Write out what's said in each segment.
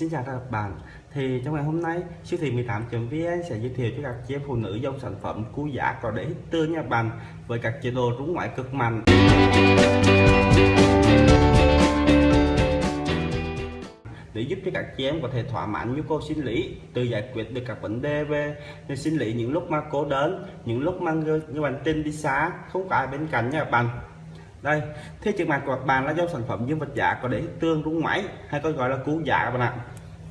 Xin chào các bạn. Thì trong ngày hôm nay siêu thị 18.vn sẽ giới thiệu cho các chị em phụ nữ dòng sản phẩm cú giả có để hít tương nha bạn với các chế độ rúng ngoại cực mạnh. Để giúp cho các chị em có thể thỏa mãn nhu cầu sinh lý từ giải quyết được các vấn đề về sinh lý những lúc mà cố đớn những lúc mà người, người bạn tin đi xa không có ai bên cạnh nha bạn đây thế trước mặt của các bạn là do sản phẩm dương vật giả có để tương rung máy hay còn gọi là cú giả dạ các bạn ạ.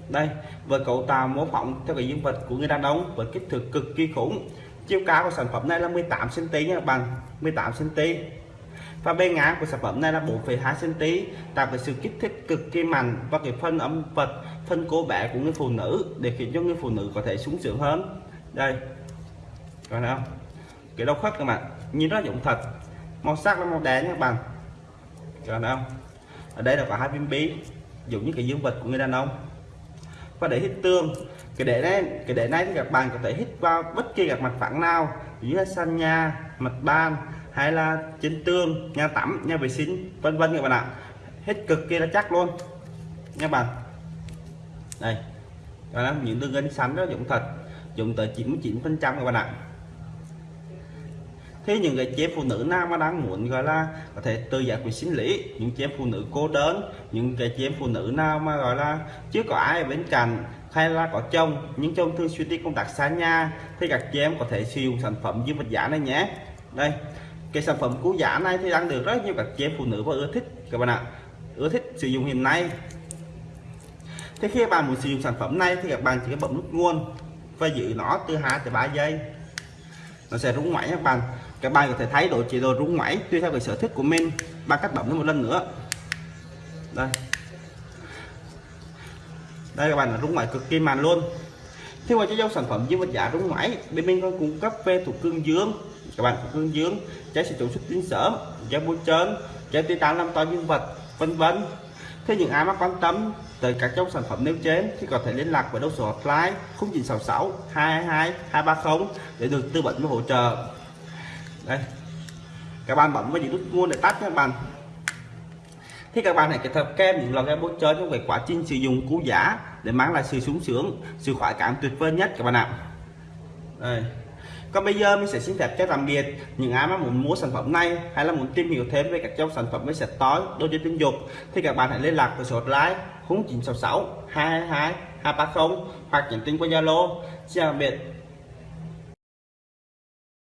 Đây với cấu tạo mô phỏng theo cái dương vật của người đàn ông với kích thước cực kỳ khủng. Chiều cao của sản phẩm này là 18 cm nha các bạn 18 cm và bên ngang của sản phẩm này là 4,2 cm tạo cái sự kích thích cực kỳ mạnh và cái phân âm vật phân cô bé của người phụ nữ để khiến cho người phụ nữ có thể sung sướng hơn. Đây còn không? Cái đầu khớp các bạn nhìn nó giống thật màu sắc nó màu đen các bạn. Còn không? Ở đây là có hai viên bi dùng như cái dương vật của người đàn ông. Và để hít tương, cái để này, cái để này thì các bạn có thể hít vào bất kỳ các mặt phẳng nào như là sàn nhà, mặt ban hay là trên tường, nhà tắm, nhà vệ sinh, vân vân các bạn ạ. Hết cực kỳ là chắc luôn, nha bạn. Đây đó là những tương gân sắn đó dụng thật, dùng tới 99 phần trăm các bạn ạ thế những người chị em phụ nữ nào mà đang muốn gọi là có thể tự giải quyết sinh lý. Những chị em phụ nữ cô đơn, những cái chị em phụ nữ nào mà gọi là chưa có ai ở bên cạnh, hay là có chồng, nhưng chồng thường xuyên đi công tác xa nhà, thì các chị em có thể sử dụng sản phẩm dương vật giả này nhé. Đây, cái sản phẩm cứu giả này thì đang được rất nhiều các chị em phụ nữ và ưa thích, các bạn ạ. Ưa thích sử dụng hiện nay. Thế khi bạn muốn sử dụng sản phẩm này thì các bạn chỉ bấm nút nguồn và giữ nó từ 2 tới 3 giây. Nó sẽ rung máy các bạn các bạn có thể thấy độ chế độ rung máy tùy theo cái sở thích của mình. Bằng cách bấm một lần nữa. Đây. Đây các bạn là rung máy cực kỳ mạnh luôn. Thế ngoài cho dòng sản phẩm dương vật giả rung máy bên mình còn cung cấp về thuộc cương dương. Các bạn thuộc cương dương, trái sử dụng xuất tinh sớm trái bôi trơn, trái titan làm to dương vật, vân vân. Thế những ai mà quan tâm tới các dòng sản phẩm nêu trên thì có thể liên lạc với đầu số hotline 0966 222 230 để được tư vấn và hỗ trợ đây. Các bạn bấm vào những nút nguồn để tắt các bạn. Thì các bạn hãy kết hợp kem những loại bôi trơn trong về quá trình sử dụng cú giả để mang lại sự sung sướng, sự khoái cảm tuyệt vời nhất các bạn ạ. Đây. Còn bây giờ mình sẽ xin phép cho tạm biệt những ai mà muốn mua sản phẩm này hay là muốn tìm hiểu thêm về các dòng sản phẩm với sạch tối đôi chơi tình dục, thì các bạn hãy liên lạc với số hotline 0966 222 230 hoặc nhắn tin qua Zalo. Xin tạm biệt